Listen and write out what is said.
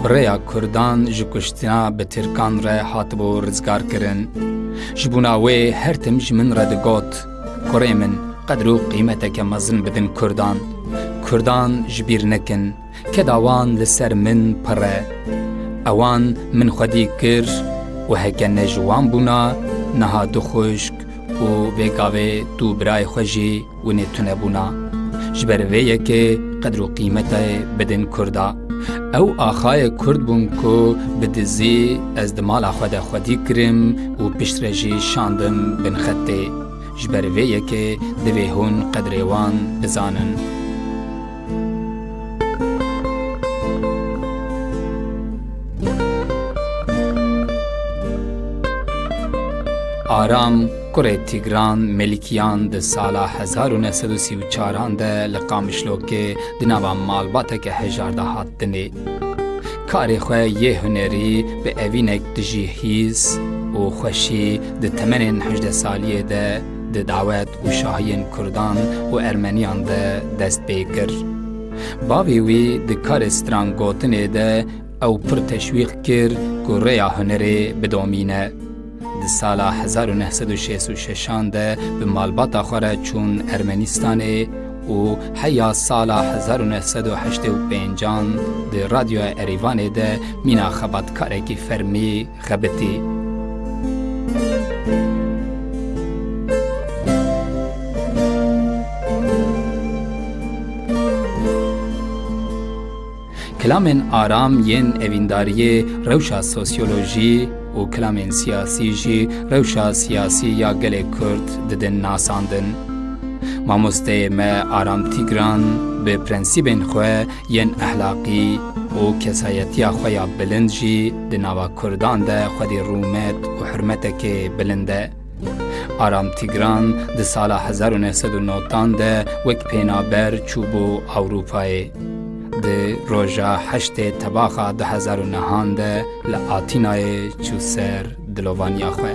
Bi rêya Kurdan ji kuştina bi Tirkan re hatibû rizgarkirin. Ji bûna wê her tim ji min re digot, Kurê min qedr û qîmeteke mezin bidin Kurdan. Kurdan ji bîr nekin, keda wan li ser min pir e. Ewan min xwedî kir û heke ne ji wan bûna, niha du xwişk û vê gavê du birayê xwe jî, winê tunebûna. Ji ber vê yekê qedr û qîmetê bidin Kurda. Ew axayê Kurd bûn ku bi dizî ez di mala xwe de xwedî kirim û piştre jî şandim bin xetê. Ji ber vê yekê divê hûn qedrê wan bizanin. Aram kurê Tîgran Melikîyan di sala hezar û neh sed û sî û çaran de li Qamişlokê di nava malbateke hejar de hat dinê. Karê xwe yê hunerî bi evînek dijî hîs û xweşî di temenên hejdeh saliyê de di dawet û şahiyên Kurdan û Ermeniyan de dest pê kir. Bavê wî di karê stran gotinê de ew pir teşwîq kir ku rêya hunerê bidomîne. Di sala hezar û neh sed û şêst û şeşan de bi malbata xwe re çûn Ermenîstanê û heya sala hezar û neh sed û heştê û pêncan di Radyoya Erîvanê de mîna xebatkarekî fermî xebitî. Kilamên aram yên evîndariyê rewşa sosyolojî û kilamên siyasî jî rewşa siyasî ya gelê Kurd didin nasandin. Mamosteyê me Aram Tîgran bi prensîbên xwe Yên ehlaqî û kesayetiya xwe ya bilind jî di nava Kurdan de xwedî rûmet û hurmetekê bilind e. Aram Tigran di sala hezar û neh sed û notan de wek pênaber çû bo Ewropayê. Di roja heştê tebaxa du hezar û nehan de li Atînayê çû ser dilovaniya xwe.